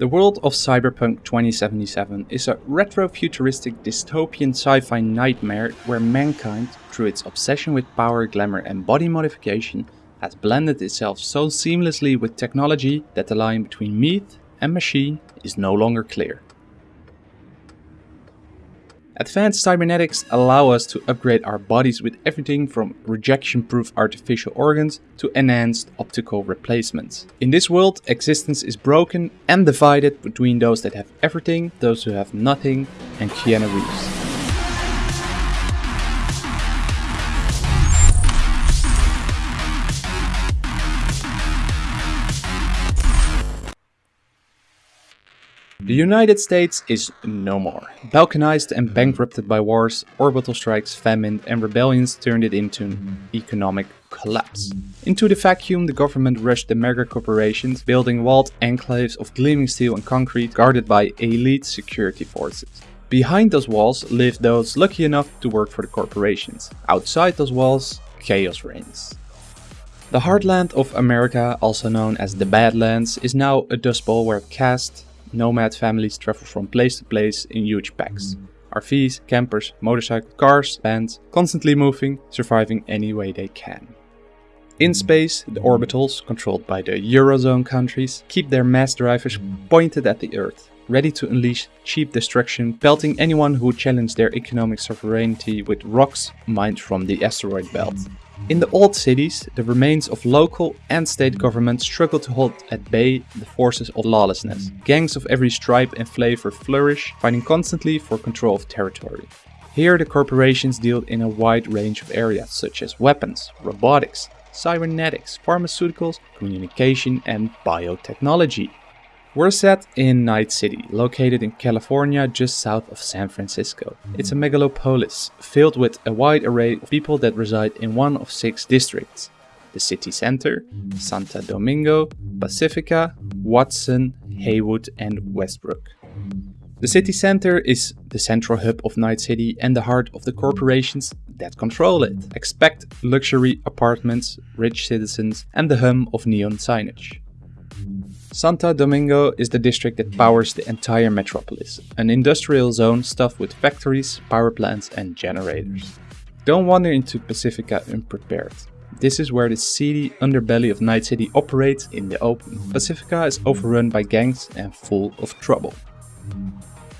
The world of Cyberpunk 2077 is a retro-futuristic dystopian sci-fi nightmare where mankind, through its obsession with power, glamour and body modification, has blended itself so seamlessly with technology that the line between myth and machine is no longer clear. Advanced cybernetics allow us to upgrade our bodies with everything from rejection-proof artificial organs to enhanced optical replacements. In this world, existence is broken and divided between those that have everything, those who have nothing, and Keanu Reeves. The United States is no more. Balkanized and bankrupted by wars, orbital strikes, famine and rebellions turned it into an economic collapse. Into the vacuum the government rushed the mega corporations, building walled enclaves of gleaming steel and concrete guarded by elite security forces. Behind those walls live those lucky enough to work for the corporations. Outside those walls, chaos reigns. The heartland of America, also known as the Badlands, is now a dust bowl where caste, nomad families travel from place to place in huge packs. RVs, campers, motorcycles, cars, vans, constantly moving, surviving any way they can. In space, the orbitals, controlled by the Eurozone countries, keep their mass drivers pointed at the Earth, ready to unleash cheap destruction, pelting anyone who challenge their economic sovereignty with rocks mined from the asteroid belt. In the old cities, the remains of local and state governments struggle to hold at bay the forces of lawlessness. Gangs of every stripe and flavor flourish, fighting constantly for control of territory. Here the corporations deal in a wide range of areas such as weapons, robotics, cybernetics, pharmaceuticals, communication and biotechnology. We're set in Night City, located in California just south of San Francisco. It's a megalopolis, filled with a wide array of people that reside in one of six districts. The city center, Santo Domingo, Pacifica, Watson, Heywood and Westbrook. The city center is the central hub of Night City and the heart of the corporations that control it. Expect luxury apartments, rich citizens and the hum of neon signage. Santo Domingo is the district that powers the entire metropolis, an industrial zone stuffed with factories, power plants and generators. Don't wander into Pacifica unprepared. This is where the seedy underbelly of Night City operates in the open. Pacifica is overrun by gangs and full of trouble.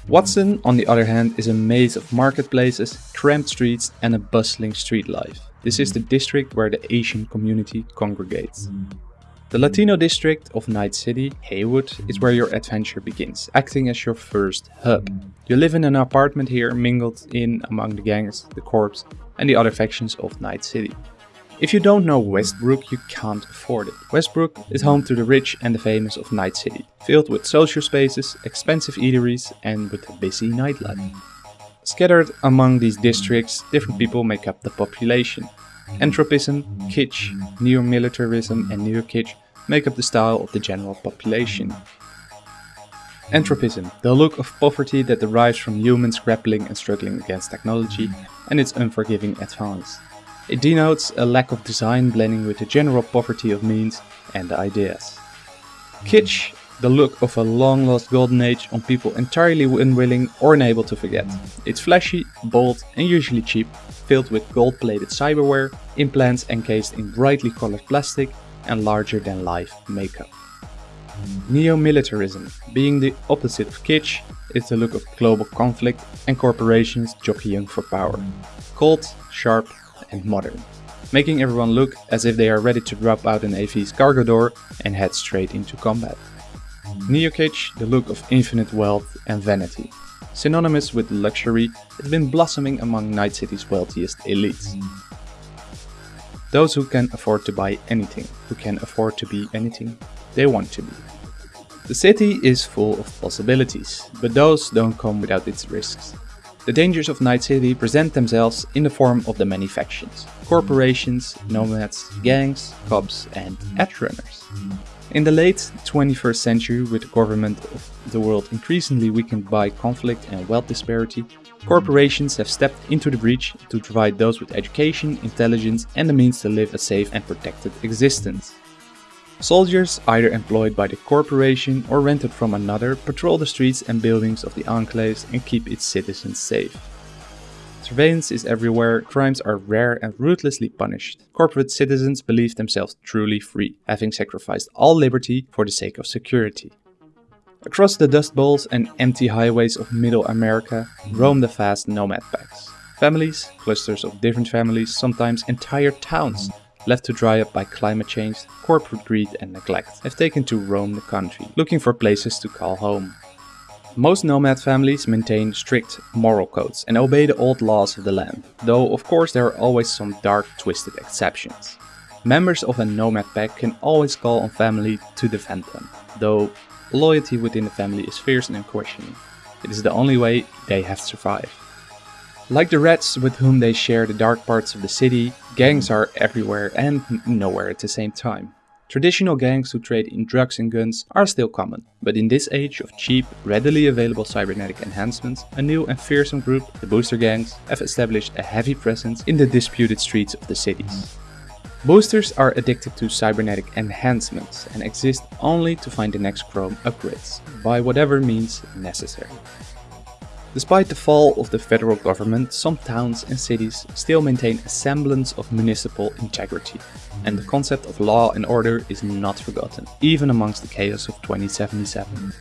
Watson, on the other hand, is a maze of marketplaces, cramped streets and a bustling street life. This is the district where the Asian community congregates. The Latino district of Night City, Heywood, is where your adventure begins, acting as your first hub. You live in an apartment here, mingled in among the gangs, the corps, and the other factions of Night City. If you don't know Westbrook, you can't afford it. Westbrook is home to the rich and the famous of Night City, filled with social spaces, expensive eateries, and with a busy nightlife. Scattered among these districts, different people make up the population. Entropism, kitsch, neo-militarism and neo-kitsch make up the style of the general population. Entropism, the look of poverty that derives from humans grappling and struggling against technology and its unforgiving advance. It denotes a lack of design blending with the general poverty of means and ideas. Kitsch the look of a long lost golden age on people entirely unwilling or unable to forget. It's flashy, bold and usually cheap, filled with gold plated cyberware, implants encased in brightly colored plastic and larger than life makeup. Neo-militarism, being the opposite of kitsch, is the look of global conflict and corporations jockeying for power. Cold, sharp and modern, making everyone look as if they are ready to drop out an AV's cargo door and head straight into combat. Neo-kitsch, the look of infinite wealth and vanity. Synonymous with luxury, it's been blossoming among Night City's wealthiest elites. Those who can afford to buy anything, who can afford to be anything they want to be. The city is full of possibilities, but those don't come without its risks. The dangers of Night City present themselves in the form of the many factions, corporations, nomads, gangs, cops and edge runners. In the late 21st century, with the government of the world increasingly weakened by conflict and wealth disparity, corporations have stepped into the breach to provide those with education, intelligence and the means to live a safe and protected existence. Soldiers, either employed by the corporation or rented from another, patrol the streets and buildings of the enclaves and keep its citizens safe. Surveillance is everywhere, crimes are rare and ruthlessly punished. Corporate citizens believe themselves truly free, having sacrificed all liberty for the sake of security. Across the dust bowls and empty highways of middle America roam the fast nomad packs. Families, clusters of different families, sometimes entire towns, left to dry up by climate change, corporate greed and neglect, have taken to roam the country, looking for places to call home. Most nomad families maintain strict moral codes and obey the old laws of the land, though of course there are always some dark twisted exceptions. Members of a nomad pack can always call on family to defend them, though loyalty within the family is fierce and unquestioning. It is the only way they have survived. Like the rats with whom they share the dark parts of the city, gangs are everywhere and nowhere at the same time. Traditional gangs who trade in drugs and guns are still common, but in this age of cheap, readily available cybernetic enhancements, a new and fearsome group, the booster gangs, have established a heavy presence in the disputed streets of the cities. Boosters are addicted to cybernetic enhancements and exist only to find the next chrome upgrades, by whatever means necessary. Despite the fall of the federal government, some towns and cities still maintain a semblance of municipal integrity, and the concept of law and order is not forgotten, even amongst the chaos of 2077.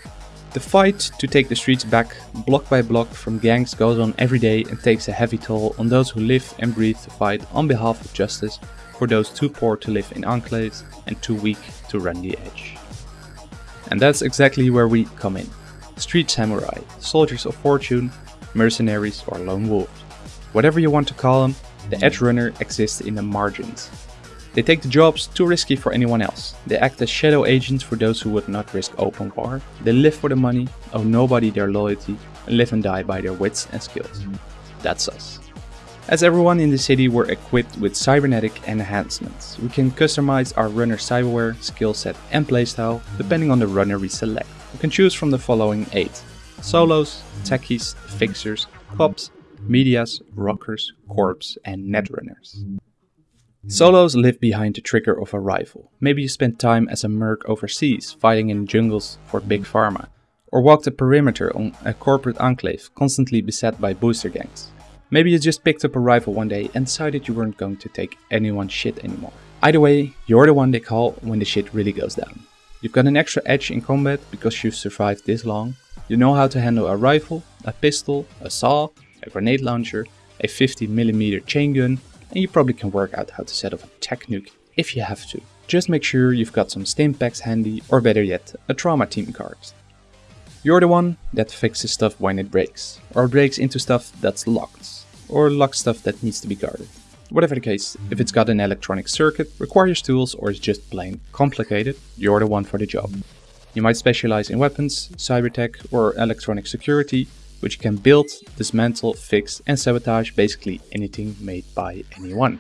The fight to take the streets back, block by block from gangs goes on every day and takes a heavy toll on those who live and breathe the fight on behalf of justice for those too poor to live in enclaves and too weak to run the edge. And that's exactly where we come in street samurai, soldiers of fortune, mercenaries or lone wolves. Whatever you want to call them, the edge runner exists in the margins. They take the jobs too risky for anyone else. They act as shadow agents for those who would not risk open war. They live for the money, owe nobody their loyalty, and live and die by their wits and skills. That's us. As everyone in the city were equipped with cybernetic enhancements, we can customize our runner cyberware, skill set and playstyle depending on the runner we select. We can choose from the following 8. Solos, techies, fixers, cops, medias, rockers, corps and netrunners. Solos live behind the trigger of a rifle. Maybe you spent time as a merc overseas, fighting in jungles for big pharma, or walked the perimeter on a corporate enclave constantly beset by booster gangs. Maybe you just picked up a rifle one day and decided you weren't going to take anyone's shit anymore. Either way, you're the one they call when the shit really goes down. You've got an extra edge in combat because you've survived this long. You know how to handle a rifle, a pistol, a saw, a grenade launcher, a 50mm chain gun, and you probably can work out how to set off a tech nuke if you have to. Just make sure you've got some stim packs handy, or better yet, a trauma team card. You're the one that fixes stuff when it breaks, or breaks into stuff that's locked, or locks stuff that needs to be guarded. Whatever the case, if it's got an electronic circuit, requires tools or is just plain complicated, you're the one for the job. You might specialize in weapons, cyber tech or electronic security, which can build, dismantle, fix and sabotage basically anything made by anyone.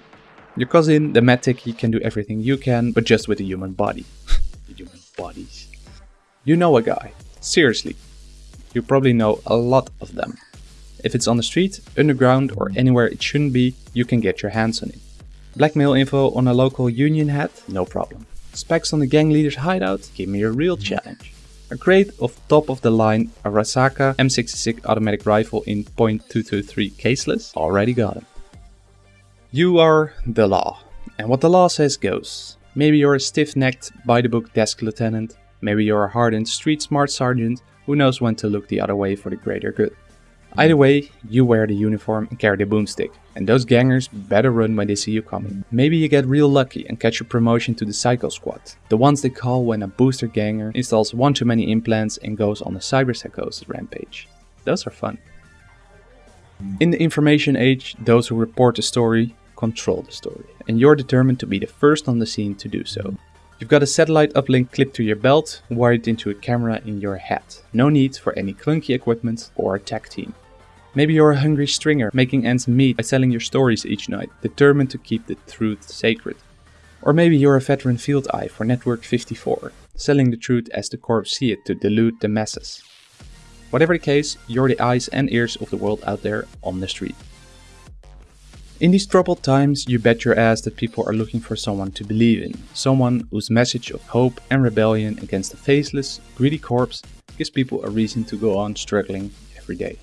Your cousin, the medtechie, can do everything you can, but just with a human body. human bodies. You know a guy. Seriously. You probably know a lot of them. If it's on the street, underground or anywhere it shouldn't be, you can get your hands on it. Blackmail info on a local union hat? No problem. Specs on the gang leader's hideout? Give me a real challenge. A crate of top of the line Arasaka M66 automatic rifle in .223 caseless? Already got it. You are the law. And what the law says goes. Maybe you're a stiff-necked, by-the-book desk lieutenant. Maybe you're a hardened, street-smart sergeant who knows when to look the other way for the greater good. Either way, you wear the uniform and carry the boomstick, and those gangers better run when they see you coming. Maybe you get real lucky and catch a promotion to the Psycho Squad, the ones they call when a booster ganger installs one too many implants and goes on a cyber cyberpsychosis rampage. Those are fun. In the information age, those who report the story control the story, and you're determined to be the first on the scene to do so. You've got a satellite uplink clipped to your belt, wired into a camera in your hat. No need for any clunky equipment or a tech team. Maybe you're a hungry stringer, making ends meet by selling your stories each night, determined to keep the truth sacred. Or maybe you're a veteran field eye for Network 54, selling the truth as the corps see it to delude the masses. Whatever the case, you're the eyes and ears of the world out there on the street. In these troubled times, you bet your ass that people are looking for someone to believe in, someone whose message of hope and rebellion against the faceless, greedy corpse gives people a reason to go on struggling every day.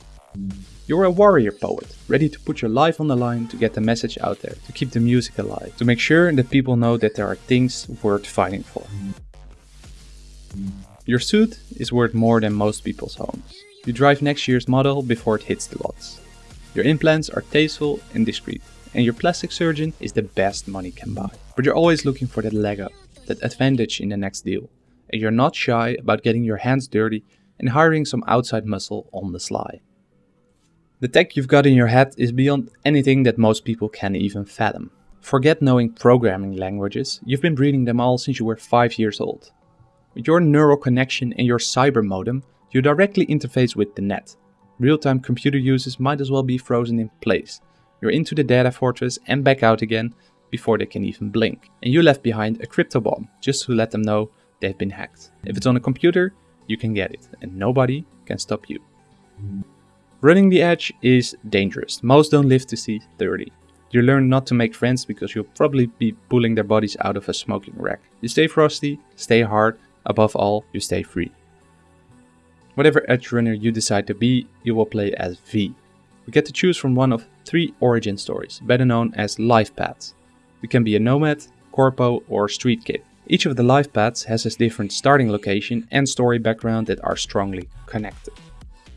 You're a warrior poet, ready to put your life on the line to get the message out there, to keep the music alive, to make sure that people know that there are things worth fighting for. Your suit is worth more than most people's homes. You drive next year's model before it hits the lots. Your implants are tasteful and discreet, and your plastic surgeon is the best money can buy. But you're always looking for that leg up, that advantage in the next deal, and you're not shy about getting your hands dirty and hiring some outside muscle on the sly. The tech you've got in your head is beyond anything that most people can even fathom. Forget knowing programming languages, you've been reading them all since you were 5 years old. With your neural connection and your cyber modem, you directly interface with the net. Real-time computer users might as well be frozen in place. You're into the data fortress and back out again before they can even blink. And you left behind a crypto bomb just to let them know they've been hacked. If it's on a computer, you can get it and nobody can stop you. Running the edge is dangerous. Most don't live to see 30. You learn not to make friends because you'll probably be pulling their bodies out of a smoking rack. You stay frosty, stay hard, Above all, you stay free. Whatever edge runner you decide to be, you will play as V. We get to choose from one of three origin stories, better known as life paths. We can be a nomad, corpo or street kid. Each of the life paths has a different starting location and story background that are strongly connected.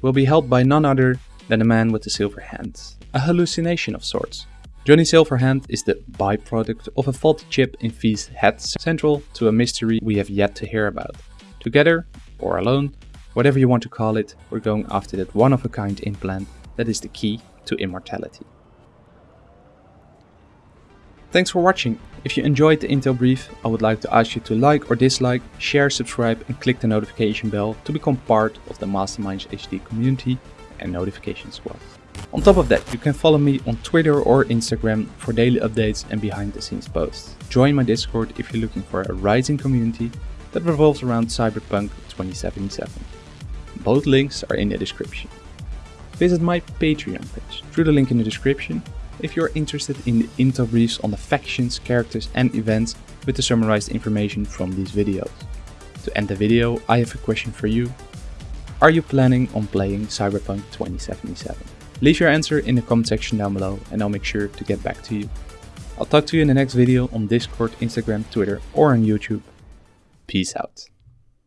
We'll be helped by none other than the man with the silver hands, a hallucination of sorts. Johnny Silverhand is the byproduct of a faulty chip in V's head central to a mystery we have yet to hear about. Together, or alone, whatever you want to call it, we're going after that one-of-a-kind implant that is the key to immortality. Thanks for watching. If you enjoyed the Intel brief, I would like to ask you to like or dislike, share, subscribe and click the notification bell to become part of the Masterminds HD community and notification squad. On top of that, you can follow me on Twitter or Instagram for daily updates and behind the scenes posts. Join my Discord if you're looking for a rising community that revolves around Cyberpunk 2077. Both links are in the description. Visit my Patreon page through the link in the description if you're interested in the intel briefs on the factions, characters and events with the summarized information from these videos. To end the video, I have a question for you. Are you planning on playing Cyberpunk 2077? Leave your answer in the comment section down below and I'll make sure to get back to you. I'll talk to you in the next video on Discord, Instagram, Twitter or on YouTube. Peace out.